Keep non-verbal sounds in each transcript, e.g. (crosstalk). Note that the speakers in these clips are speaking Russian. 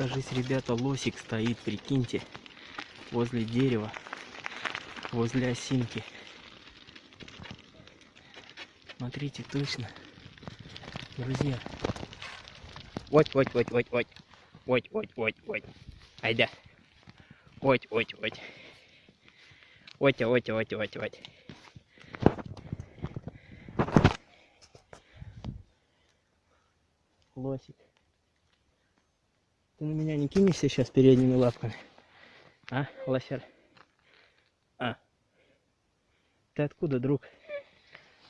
кажись, ребята, лосик стоит, прикиньте, возле дерева, возле осинки. Смотрите, точно. Друзья. Вот, вот, вот, вот, вот. Вот, вот, вот, вот. Айда. Вот, вот, вот. Вот, вот, вот, вот, вот. Лосик. Ты на меня не кинешься сейчас передними лапками? А, лосер? А. Ты откуда, друг?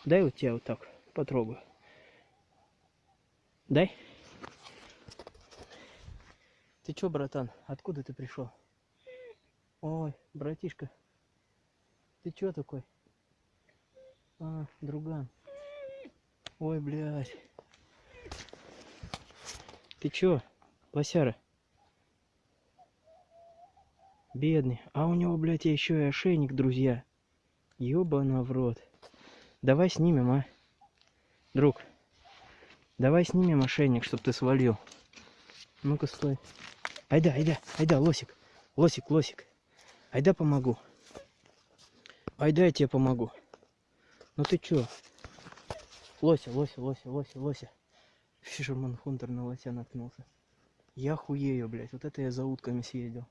Дай вот тебя вот так потрогаю. Дай. Ты чё, братан? Откуда ты пришел? Ой, братишка. Ты чё такой? А, друган. Ой, блядь. Ты чё, лосяра? Бедный. А у него, блядь, еще и ошейник, друзья. Ёбана в рот. Давай снимем, а? Друг. Давай снимем ошейник, чтоб ты свалил. Ну-ка, стой. Айда, айда, айда, лосик. Лосик, лосик. Айда помогу. Айда я тебе помогу. Ну ты чё? Лося, лося, лося, лося, лося. Фишерман Хунтер на лося наткнулся. Я хуею, блядь. Вот это я за утками съездил.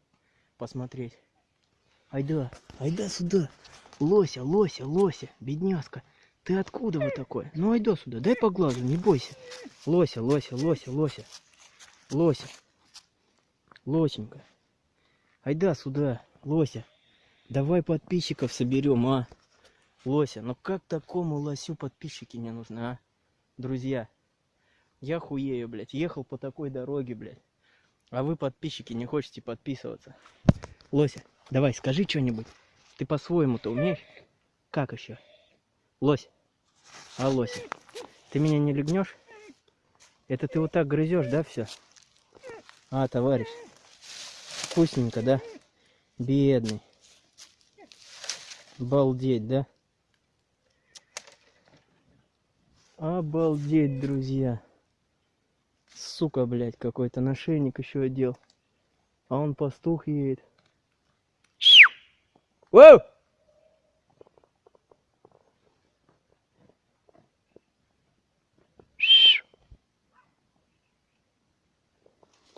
Посмотреть. Айда, айда сюда. Лося, лося, лося, бедняжка. Ты откуда вы такой? Ну айда сюда, дай по глазу, не бойся. Лося, лося, лося, лося. Лося. Лосенька. Айда сюда, лося. Давай подписчиков соберем, а? Лося, ну как такому лосю подписчики не нужны, а? Друзья, я хуею, блядь. Ехал по такой дороге, блядь. А вы, подписчики, не хотите подписываться. Лося, давай, скажи что-нибудь. Ты по-своему-то умеешь? Как еще? Лось. А, Лося, ты меня не легнешь? Это ты вот так грызешь, да, все? А, товарищ. Вкусненько, да? Бедный. Балдеть, да? Обалдеть, друзья. Сука, блядь, какой-то нашейник еще одел. А он пастух едет. Воу!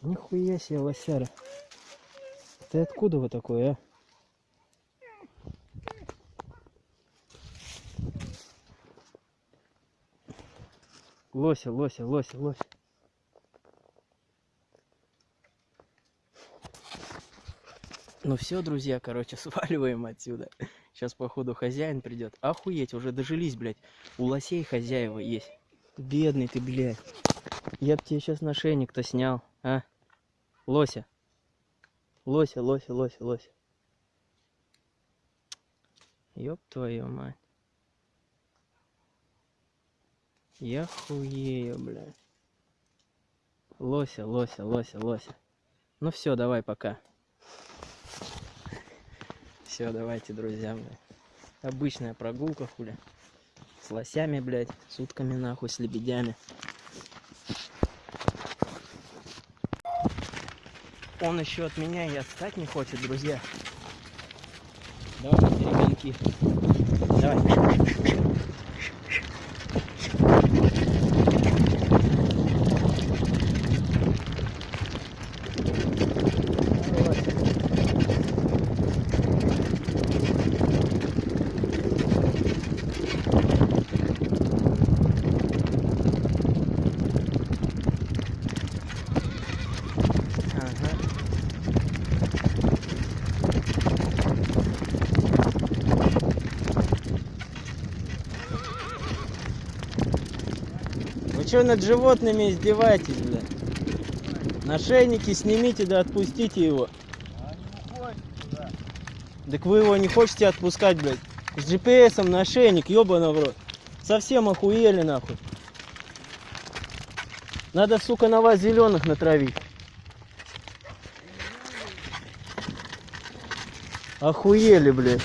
Нихуя себе, лосяра. Ты откуда вы такой, а? Лося, лося, лося, лося. Ну все, друзья, короче, (laughs) сваливаем отсюда. Сейчас, походу, хозяин придет. Охуеть, уже дожились, блядь. У лосей хозяева есть. Бедный ты, блядь. Я б тебе сейчас нашейник-то снял, а? Лося. Лося, лося, лося, лося. Ёб твою мать. Я хуею, блядь. Лося, лося, лося, лося. Ну все, давай, пока. Все, давайте, друзья, блядь. Обычная прогулка, хули. С лосями, блядь, с утками, нахуй, с лебедями. Он еще от меня и отстать не хочет, друзья. Давай, перегонки. Давай. Что над животными издеваетесь, блядь? Нашейники снимите, да отпустите его. Так вы его не хотите отпускать, блядь. С GPS на ошейник, ёбана в рот. Совсем охуели, нахуй. Надо, сука, на вас зеленых натравить. Охуели, блядь.